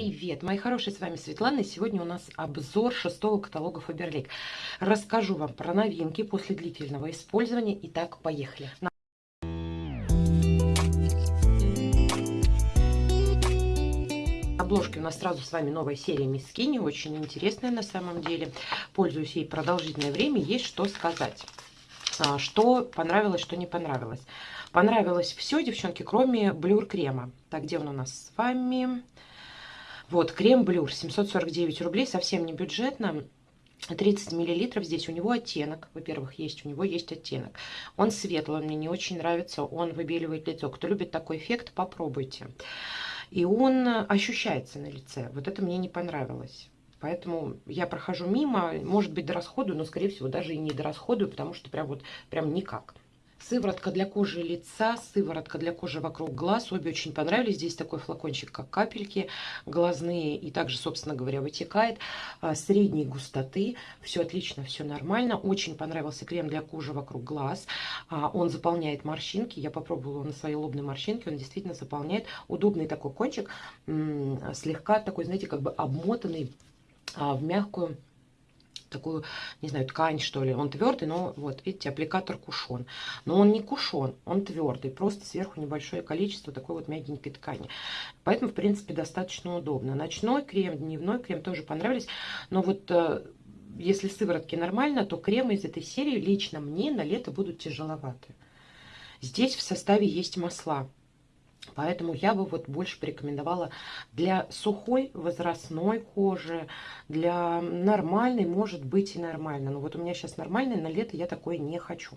Привет, мои хорошие, с вами Светлана, и сегодня у нас обзор шестого каталога Faberlic. Расскажу вам про новинки после длительного использования. Итак, поехали. На обложке у нас сразу с вами новая серия Мисс Скини, очень интересная на самом деле. Пользуюсь ей продолжительное время, есть что сказать. А, что понравилось, что не понравилось. Понравилось все, девчонки, кроме блюр крема. Так, где он у нас с вами? Вот, крем Блюр, 749 рублей, совсем не бюджетно. 30 миллилитров здесь у него оттенок. Во-первых есть у него есть оттенок. Он светлый он мне не очень нравится он выбеливает лицо. Кто любит такой эффект попробуйте. И он ощущается на лице. Вот это мне не понравилось. Поэтому я прохожу мимо, может быть, до расходу, но, скорее всего, даже и не до расходу, потому что прям вот прям никак. Сыворотка для кожи лица, сыворотка для кожи вокруг глаз. Обе очень понравились. Здесь такой флакончик, как капельки глазные. И также, собственно говоря, вытекает. А, средней густоты. Все отлично, все нормально. Очень понравился крем для кожи вокруг глаз. А, он заполняет морщинки. Я попробовала на своей лобной морщинке. Он действительно заполняет. Удобный такой кончик. Слегка такой, знаете, как бы обмотанный а, в мягкую такую, не знаю, ткань, что ли. Он твердый, но вот, видите, аппликатор кушон. Но он не кушон, он твердый. Просто сверху небольшое количество такой вот мягенькой ткани. Поэтому, в принципе, достаточно удобно. Ночной крем, дневной крем тоже понравились. Но вот э, если сыворотки нормально, то кремы из этой серии лично мне на лето будут тяжеловаты. Здесь в составе есть масла. Поэтому я бы вот больше порекомендовала для сухой возрастной кожи, для нормальной, может быть и нормально. Но вот у меня сейчас нормальный, на лето я такое не хочу.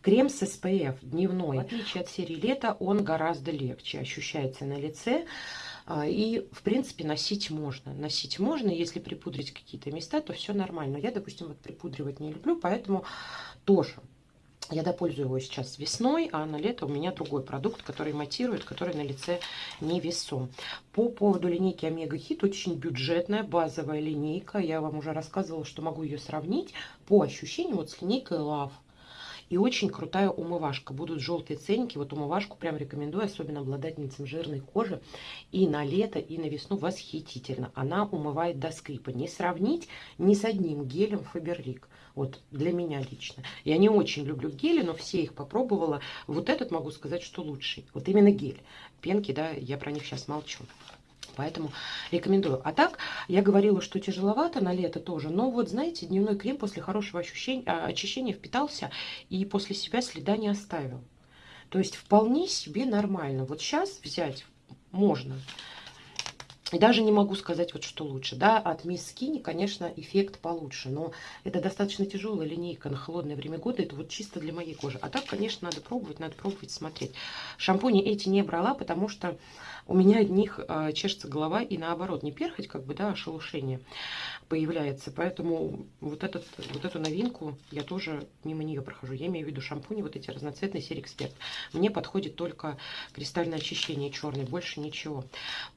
Крем с SPF дневной, в отличие от серии лета, он гораздо легче ощущается на лице. А, и, в принципе, носить можно. Носить можно, если припудрить какие-то места, то все нормально. Я, допустим, вот припудривать не люблю, поэтому тоже я допользую его сейчас весной, а на лето у меня другой продукт, который матирует, который на лице не весом. По поводу линейки Омега Хит, очень бюджетная базовая линейка. Я вам уже рассказывала, что могу ее сравнить по ощущениям вот с линейкой Love. И очень крутая умывашка. Будут желтые ценники. Вот умывашку прям рекомендую, особенно обладательницам жирной кожи. И на лето, и на весну восхитительно. Она умывает до скрипа. Не сравнить ни с одним гелем Фаберлик. Вот для меня лично. Я не очень люблю гели, но все их попробовала. Вот этот могу сказать, что лучший. Вот именно гель. Пенки, да, я про них сейчас молчу. Поэтому рекомендую. А так, я говорила, что тяжеловато на лето тоже. Но вот, знаете, дневной крем после хорошего ощущения, а, очищения впитался и после себя следа не оставил. То есть вполне себе нормально. Вот сейчас взять можно. Даже не могу сказать, вот что лучше. Да, от Miss Skinny, конечно, эффект получше. Но это достаточно тяжелая линейка на холодное время года. Это вот чисто для моей кожи. А так, конечно, надо пробовать, надо пробовать, смотреть. Шампуни эти не брала, потому что у меня от них э, чешется голова. И наоборот, не перхоть, как бы, да, а шелушение появляется. Поэтому вот, этот, вот эту новинку я тоже мимо нее прохожу. Я имею в виду шампуни, вот эти разноцветные серии Эксперт. Мне подходит только кристальное очищение черный, больше ничего.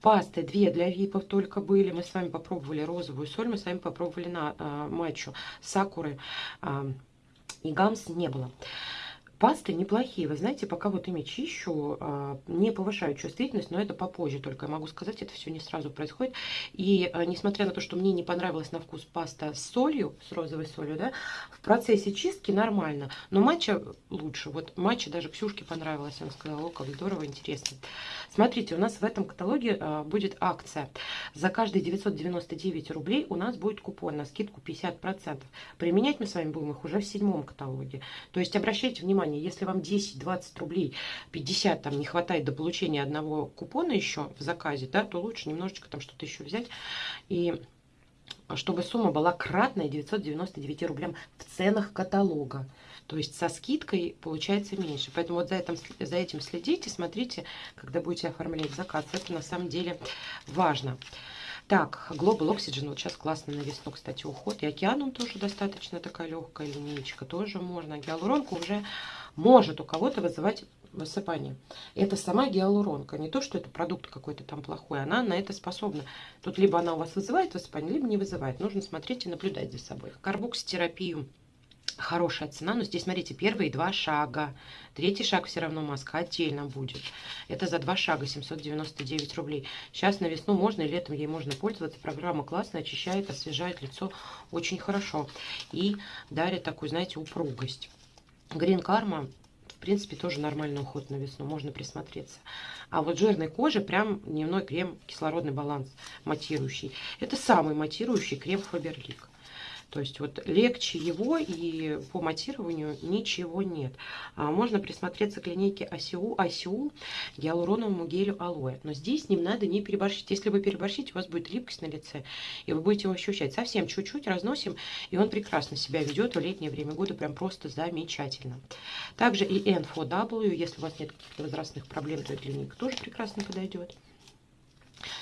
Пасты две для випов только были. Мы с вами попробовали розовую соль, мы с вами попробовали на э, матчу сакуры э, и гамс не было. Пасты неплохие, вы знаете, пока вот ими чищу, а, не повышаю чувствительность, но это попозже только, я могу сказать, это все не сразу происходит. И а, несмотря на то, что мне не понравилась на вкус паста с солью, с розовой солью, да, в процессе чистки нормально, но матча лучше. Вот матча даже Ксюшке понравилась, она сказала, о, как здорово, интересно. Смотрите, у нас в этом каталоге а, будет акция. За каждые 999 рублей у нас будет купон на скидку 50%. Применять мы с вами будем их уже в седьмом каталоге. То есть обращайте внимание, внимание, если вам 10-20 рублей, 50 там не хватает до получения одного купона еще в заказе, да, то лучше немножечко там что-то еще взять. И чтобы сумма была кратная 999 рублям в ценах каталога. То есть со скидкой получается меньше. Поэтому вот за этим, за этим следите, смотрите, когда будете оформлять заказ. Это на самом деле важно. Так, Global Oxygen, вот сейчас классно на весну, кстати, уход. И океаном тоже достаточно такая легкая линейка, тоже можно. Гиалуронка уже может у кого-то вызывать высыпание. Это сама гиалуронка, не то, что это продукт какой-то там плохой, она на это способна. Тут либо она у вас вызывает высыпание, либо не вызывает. Нужно смотреть и наблюдать за собой. Карбокситерапию хорошая цена, но здесь, смотрите, первые два шага. Третий шаг все равно маска отдельно будет. Это за два шага 799 рублей. Сейчас на весну можно и летом ей можно пользоваться. Программа классная, очищает, освежает лицо очень хорошо. И дарит такую, знаете, упругость. Green Karma в принципе, тоже нормальный уход на весну, можно присмотреться. А вот жирной кожи прям дневной крем кислородный баланс матирующий. Это самый матирующий крем Фаберлик. То есть вот легче его и по матированию ничего нет. А можно присмотреться к линейке Асиу, Асиул гиалуроновому гелю алоэ. Но здесь ним надо не переборщить. Если вы переборщите, у вас будет липкость на лице, и вы будете его ощущать. Совсем чуть-чуть разносим, и он прекрасно себя ведет в летнее время года, прям просто замечательно. Также и N4W, если у вас нет каких-то возрастных проблем, то эта линейка тоже прекрасно подойдет.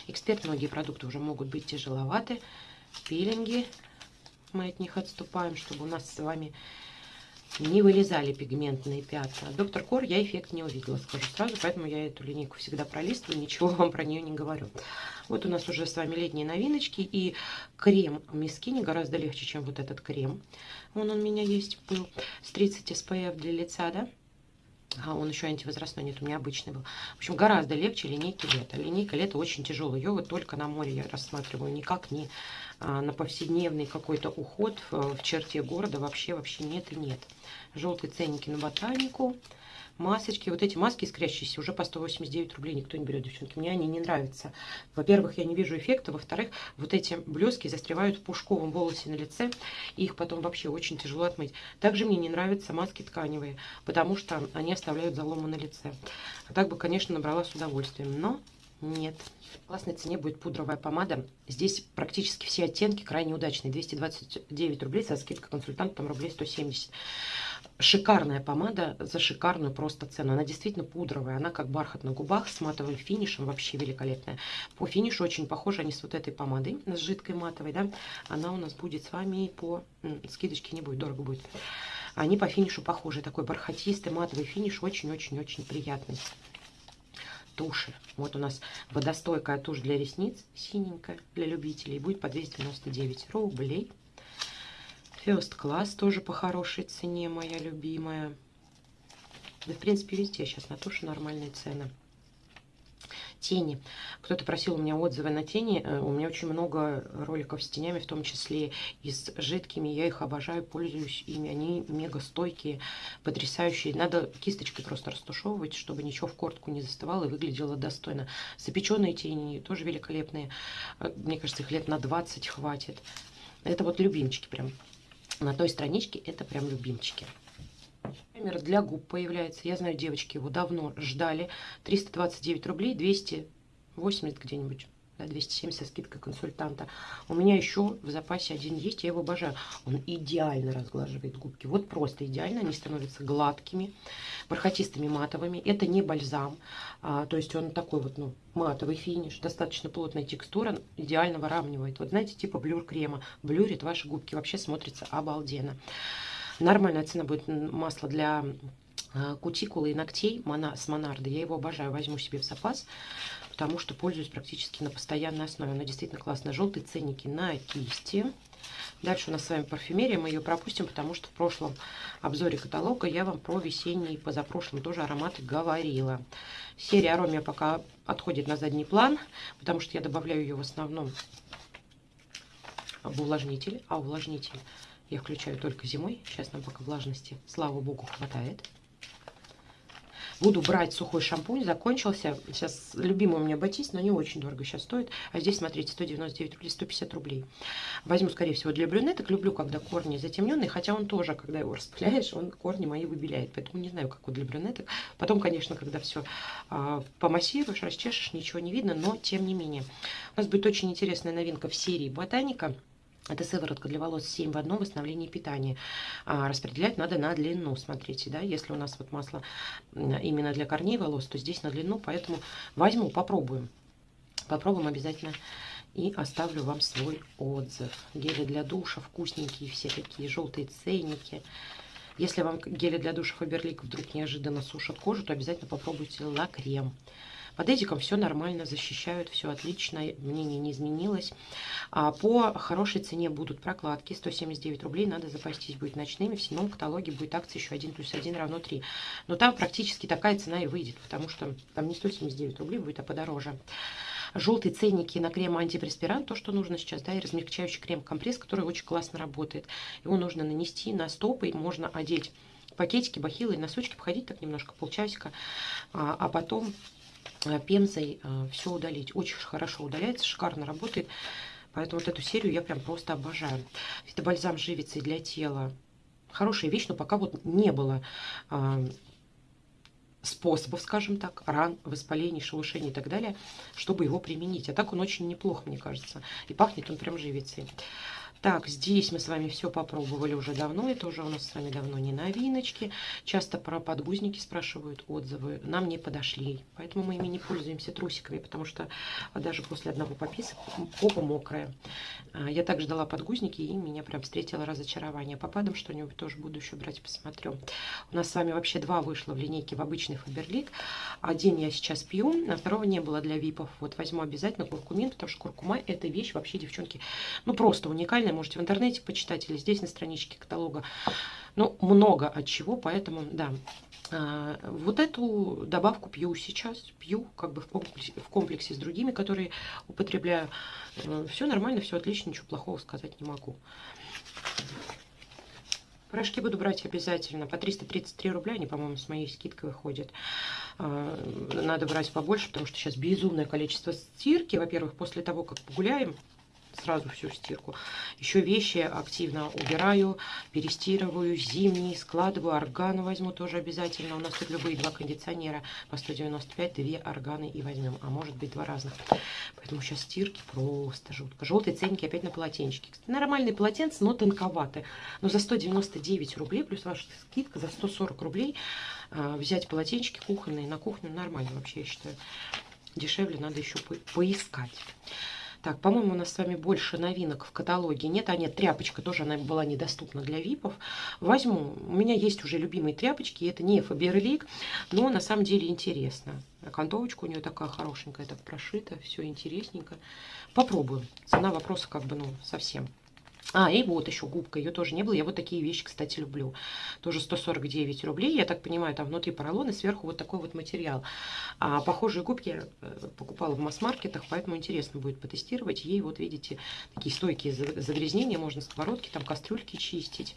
Эксперт, многие продукты уже могут быть тяжеловаты. Пилинги, мы от них отступаем, чтобы у нас с вами не вылезали пигментные пятна. Доктор Кор я эффект не увидела, скажу сразу, поэтому я эту линейку всегда пролистываю, ничего вам про нее не говорю. Вот у нас уже с вами летние новиночки, и крем Мискини гораздо легче, чем вот этот крем. Вон он у меня есть, был с 30 SPF для лица, да? А он еще антивозрастной, нет, у меня обычный был. В общем, гораздо легче линейки лета. Линейка лета очень тяжелая. Ее вот только на море я рассматриваю, никак не а, на повседневный какой-то уход в, в черте города вообще, вообще нет и нет. Желтые ценники на ботанику масочки. Вот эти маски искрящиеся уже по 189 рублей никто не берет, девчонки. Мне они не нравятся. Во-первых, я не вижу эффекта. Во-вторых, вот эти блески застревают в пушковом волосе на лице. Их потом вообще очень тяжело отмыть. Также мне не нравятся маски тканевые, потому что они оставляют заломы на лице. А так бы, конечно, набрала с удовольствием. Но нет. В классной цене будет пудровая помада. Здесь практически все оттенки крайне удачные. 229 рублей со скидкой консультанта, там рублей 170 шикарная помада за шикарную просто цену. Она действительно пудровая, она как бархат на губах с матовым финишем, вообще великолепная. По финишу очень похожа они с вот этой помадой, с жидкой матовой, да. Она у нас будет с вами по... Скидочки не будет, дорого будет. Они по финишу похожи, такой бархатистый матовый финиш, очень-очень-очень приятный туши. Вот у нас водостойкая тушь для ресниц, синенькая, для любителей. Будет по 299 рублей. First Class тоже по хорошей цене, моя любимая. Да, в принципе, везде сейчас на туши нормальные цены. Тени. Кто-то просил у меня отзывы на тени. Э, у меня очень много роликов с тенями, в том числе и с жидкими. Я их обожаю, пользуюсь ими. Они мега стойкие, потрясающие. Надо кисточкой просто растушевывать, чтобы ничего в кортку не застывало и выглядело достойно. Запеченные тени тоже великолепные. Э, мне кажется, их лет на 20 хватит. Это вот любимчики прям на той страничке это прям любимчики. Пример для губ появляется. Я знаю, девочки его давно ждали. 329 рублей, 280 где-нибудь да, 270 скидка консультанта. У меня еще в запасе один есть, я его обожаю. Он идеально разглаживает губки. Вот просто идеально, они становятся гладкими, бархатистыми, матовыми. Это не бальзам, а, то есть он такой вот, ну, матовый финиш, достаточно плотная текстура, идеально выравнивает. Вот знаете, типа блюр крема, блюрит ваши губки, вообще смотрится обалденно. Нормальная цена будет масло для а, кутикулы и ногтей с Монарды. Я его обожаю, возьму себе в запас потому что пользуюсь практически на постоянной основе. Она действительно классная. Желтые ценники на кисти. Дальше у нас с вами парфюмерия, мы ее пропустим, потому что в прошлом обзоре каталога я вам про весенний, позапрошлом тоже ароматы говорила. Серия Аромия пока отходит на задний план, потому что я добавляю ее в основном в увлажнитель, а увлажнитель я включаю только зимой. Сейчас нам пока влажности, слава богу, хватает. Буду брать сухой шампунь, закончился. Сейчас любимый у меня Батист, но не очень дорого сейчас стоит. А здесь, смотрите, 199 рублей, 150 рублей. Возьму, скорее всего, для брюнеток. Люблю, когда корни затемненные, хотя он тоже, когда его распыляешь, он корни мои выбеляет. Поэтому не знаю, как вот для брюнеток. Потом, конечно, когда все а, помассируешь, расчешешь, ничего не видно, но тем не менее. У нас будет очень интересная новинка в серии «Ботаника». Это сыворотка для волос 7 в одном восстановлении питания. А, распределять надо на длину, смотрите, да, если у нас вот масло именно для корней волос, то здесь на длину, поэтому возьму, попробуем. Попробуем обязательно и оставлю вам свой отзыв. Гели для душа вкусненькие, все такие желтые ценники. Если вам гели для душа Фаберлик вдруг неожиданно сушат кожу, то обязательно попробуйте ла-крем. Под эдиком все нормально, защищают, все отлично, мнение не изменилось. А по хорошей цене будут прокладки, 179 рублей, надо запастись будет ночными. В седьмом каталоге будет акция еще 1 плюс 1 равно 3. Но там практически такая цена и выйдет, потому что там не 179 рублей будет, а подороже желтые ценники на крем антипреспирант, то, что нужно сейчас, да, и размягчающий крем-компресс, который очень классно работает. Его нужно нанести на стопы, можно одеть пакетики, бахилы носочки, походить так немножко, полчасика, а, а потом пемзой э, все удалить. Очень хорошо удаляется, шикарно работает. Поэтому вот эту серию я прям просто обожаю. Фитобальзам живицей для тела. Хорошая вещь, но пока вот не было а, способов, скажем так, ран, воспалений, шелушений и так далее, чтобы его применить. А так он очень неплохо, мне кажется. И пахнет он прям живицей. Так, здесь мы с вами все попробовали уже давно. Это уже у нас с вами давно не новиночки. Часто про подгузники спрашивают отзывы. Нам не подошли. Поэтому мы ими не пользуемся трусиками, потому что даже после одного пописа попа мокрая. А, я также дала подгузники, и меня прям встретило разочарование. Попадом что-нибудь тоже буду еще брать, посмотрю. У нас с вами вообще два вышло в линейке в обычный Фаберлик. Один я сейчас пью, а второго не было для випов. Вот возьму обязательно куркумин, потому что куркума это вещь вообще, девчонки, ну просто уникальная можете в интернете почитать или здесь на страничке каталога. Ну, много от чего, поэтому, да. А, вот эту добавку пью сейчас, пью как бы в комплексе, в комплексе с другими, которые употребляю. Все нормально, все отлично, ничего плохого сказать не могу. Порошки буду брать обязательно. По 333 рубля они, по-моему, с моей скидкой выходят. А, надо брать побольше, потому что сейчас безумное количество стирки. Во-первых, после того, как погуляем, сразу всю стирку. Еще вещи активно убираю, перестирываю, зимние складываю, органы возьму тоже обязательно. У нас тут любые два кондиционера по 195, две органы и возьмем, а может быть два разных. Поэтому сейчас стирки просто жутко. Желтые ценники опять на полотенчики. Кстати, нормальные полотенца, но тонковаты. Но за 199 рублей, плюс ваша скидка за 140 рублей, а, взять полотенчики кухонные на кухню нормально вообще, я считаю. Дешевле надо еще по поискать. Так, по-моему, у нас с вами больше новинок в каталоге нет. А нет, тряпочка тоже она была недоступна для випов. Возьму. У меня есть уже любимые тряпочки. Это не Фаберлик, но на самом деле интересно. Окантовочка у нее такая хорошенькая, так прошита. Все интересненько. Попробую. Цена вопроса как бы, ну, совсем. А, и вот еще губка, ее тоже не было. Я вот такие вещи, кстати, люблю. Тоже 149 рублей. Я так понимаю, там внутри поролон и сверху вот такой вот материал. А похожие губки я э, покупала в масс-маркетах, поэтому интересно будет потестировать. Ей вот, видите, такие стойкие загрязнения. Можно сковородки, там кастрюльки чистить.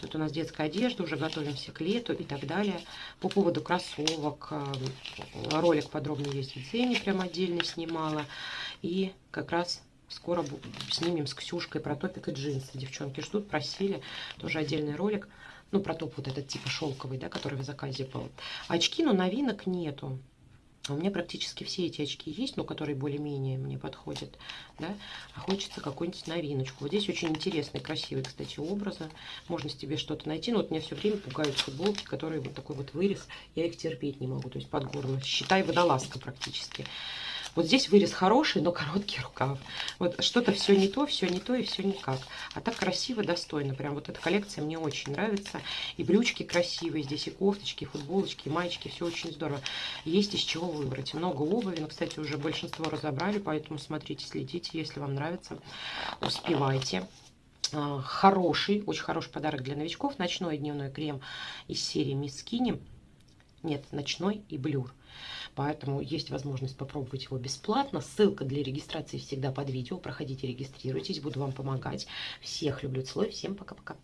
Тут у нас детская одежда, уже готовимся к лету и так далее. По поводу кроссовок, э, ролик подробный есть в Дзене, прям отдельно снимала. И как раз Скоро снимем с Ксюшкой про топик и джинсы. Девчонки ждут, просили. Тоже отдельный ролик. Ну, про топ вот этот типа шелковый, да, который в заказе был. Очки, но новинок нету. У меня практически все эти очки есть, но которые более-менее мне подходят, да, а хочется какую-нибудь новиночку. Вот здесь очень интересные, красивые, кстати, образы. Можно себе что-то найти, но вот меня все время пугают футболки, которые вот такой вот вырез, я их терпеть не могу, то есть под горло. Считай, водолазка практически. Вот здесь вырез хороший, но короткий рукав. Вот что-то все не то, все не то и все никак. А так красиво, достойно. Прям вот эта коллекция мне очень нравится. И брючки красивые. Здесь и кофточки, и футболочки, и маечки. Все очень здорово. Есть из чего выбрать. Много обуви. Но, кстати, уже большинство разобрали. Поэтому смотрите, следите. Если вам нравится, успевайте а, хороший, очень хороший подарок для новичков. Ночной и дневной крем из серии Miss Skinny. Нет, ночной и блюр. Поэтому есть возможность попробовать его бесплатно. Ссылка для регистрации всегда под видео. Проходите, регистрируйтесь, буду вам помогать. Всех люблю, целую, всем пока-пока.